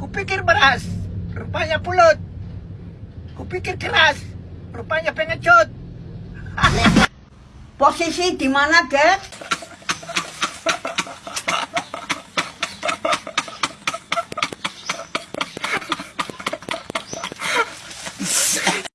Kupikir beras, rupanya pulut. Kupikir keras, rupanya pengecut. Posisi di mana, Dek?